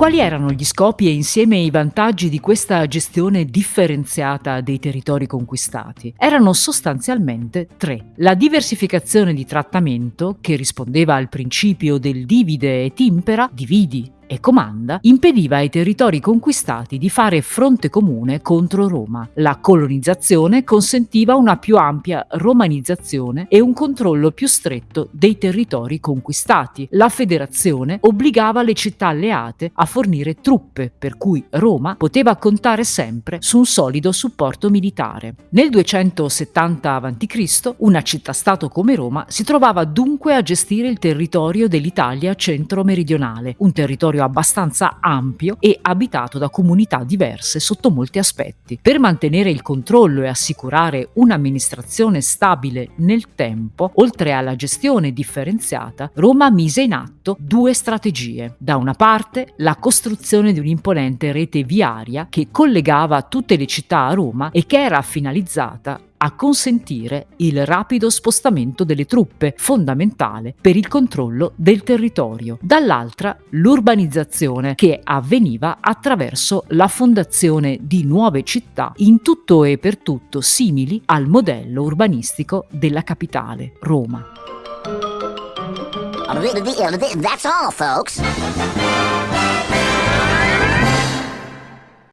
Quali erano gli scopi e insieme i vantaggi di questa gestione differenziata dei territori conquistati? Erano sostanzialmente tre. La diversificazione di trattamento, che rispondeva al principio del divide et impera, dividi e comanda, impediva ai territori conquistati di fare fronte comune contro Roma. La colonizzazione consentiva una più ampia romanizzazione e un controllo più stretto dei territori conquistati. La federazione obbligava le città alleate a fornire truppe, per cui Roma poteva contare sempre su un solido supporto militare. Nel 270 a.C. una città-stato come Roma si trovava dunque a gestire il territorio dell'Italia centro-meridionale, un territorio territorio abbastanza ampio e abitato da comunità diverse sotto molti aspetti. Per mantenere il controllo e assicurare un'amministrazione stabile nel tempo, oltre alla gestione differenziata, Roma mise in atto due strategie. Da una parte la costruzione di un'imponente rete viaria che collegava tutte le città a Roma e che era finalizzata a consentire il rapido spostamento delle truppe, fondamentale per il controllo del territorio. Dall'altra l'urbanizzazione che avveniva attraverso la fondazione di nuove città in tutto e per tutto simili al modello urbanistico della capitale, Roma. That's all, folks.